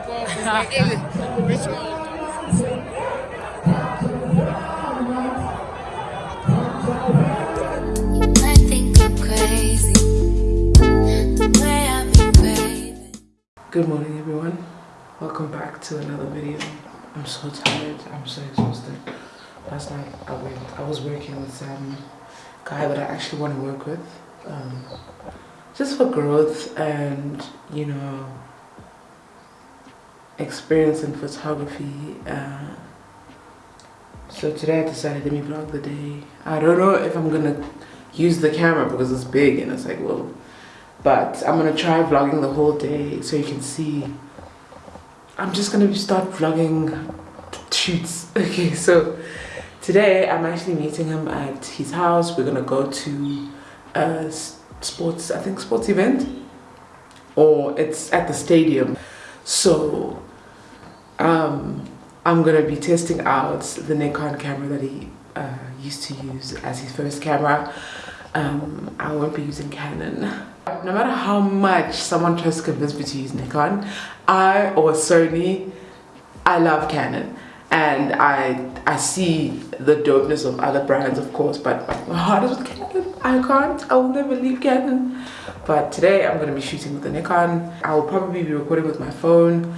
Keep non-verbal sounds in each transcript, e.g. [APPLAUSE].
Good morning everyone. Welcome back to another video. I'm so tired. I'm so exhausted. Last night I went I was working with some guy that I actually want to work with. Um, just for growth and you know experience in photography. Uh, so today I decided to me vlog the day. I don't know if I'm gonna use the camera because it's big and it's like whoa but I'm gonna try vlogging the whole day so you can see I'm just gonna start vlogging shoots [LAUGHS] okay so today I'm actually meeting him at his house we're gonna go to a sports I think sports event or it's at the stadium so um, I'm gonna be testing out the Nikon camera that he uh, used to use as his first camera um, I won't be using Canon no matter how much someone tries to convince me to use Nikon, I or Sony, I love Canon. And I I see the dopeness of other brands, of course, but my heart is with Canon. I can't, I will never leave Canon. But today I'm gonna be shooting with the Nikon. I will probably be recording with my phone.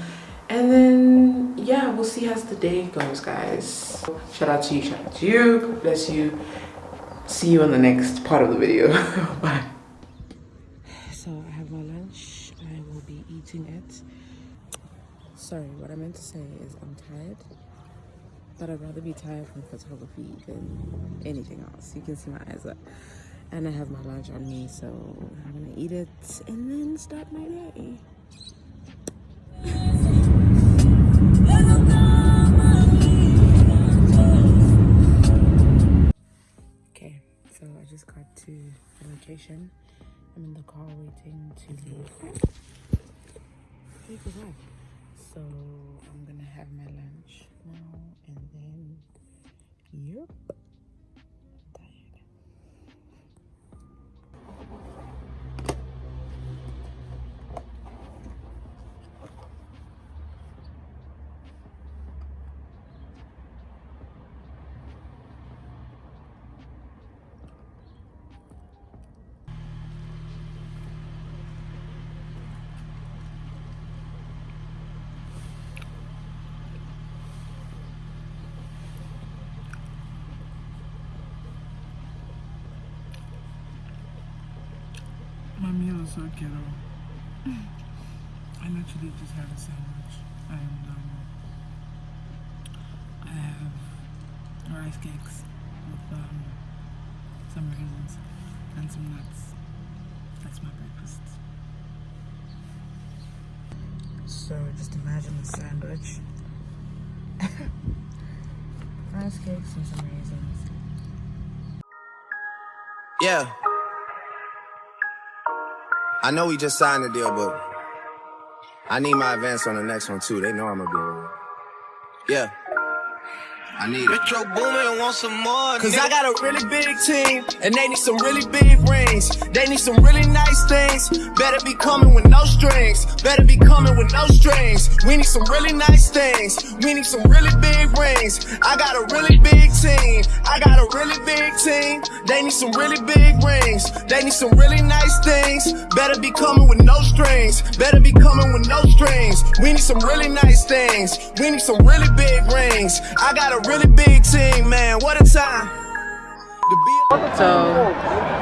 And then, yeah, we'll see how the day goes, guys. Shout out to you, shout out to you, God bless you. See you on the next part of the video. [LAUGHS] Bye. So i have my lunch i will be eating it. Sorry, what I meant to say is I'm tired, but I'd rather be tired from photography than anything else. You can see my eyes up. And I have my lunch on me, so I'm gonna eat it and then start my day. I'm in the car waiting to leave take a So I'm gonna have my lunch now and then, yep. My meal is so ghetto. I literally just had a sandwich and um, I have rice cakes with um, some raisins and some nuts. That's my breakfast. So just imagine a sandwich. [LAUGHS] rice cakes and some raisins. Yeah. I know we just signed the deal, but I need my advance on the next one too. They know I'm gonna be Yeah. I need it. Metro Boomin want some more. Cause I got a really big team, and they need some really big rings. They need some really nice things. Better be coming with no strings. Better be coming with no strings. We need some really nice things. We need some really big rings. I got a really big team. I got a really big team. They need some really big rings. They need some really nice things. Better be coming with no strings. Better be coming with no strings. We need some really nice things. We need some really big rings. I got a really big team, man. What a time. So,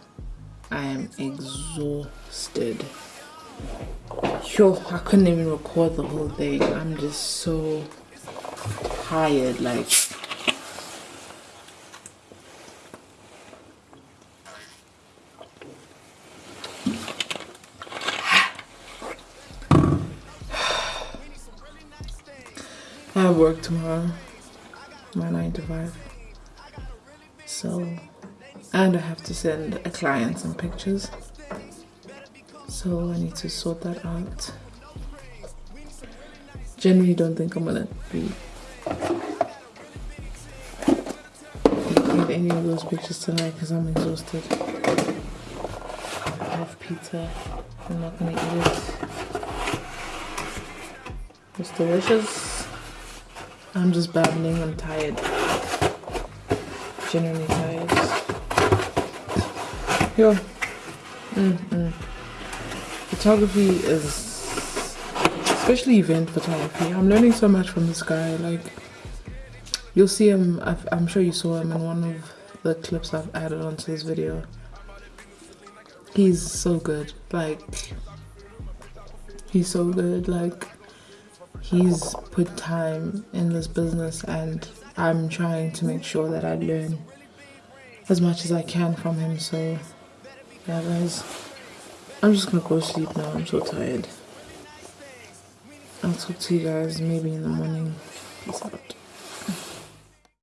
I am exhausted. Yo, I couldn't even record the whole thing. I'm just so tired. Like, [SIGHS] I have work tomorrow, my 9 to 5. So, and I have to send a client some pictures. So I need to sort that out. Generally don't think I'm gonna be any of those pictures tonight because I'm exhausted. I have pizza. I'm not gonna eat it. It's delicious. I'm just babbling. I'm tired. Genuinely tired. Yo. Mm -mm. Photography is, especially event photography. I'm learning so much from this guy. Like, you'll see him. I'm sure you saw him in one of the clips I've added onto this video. He's so good. Like, he's so good. Like, he's put time in this business and I'm trying to make sure that I learn as much as I can from him. So, yeah, guys, I'm just gonna go sleep now. I'm so tired. I'll talk to you guys maybe in the morning. Peace out.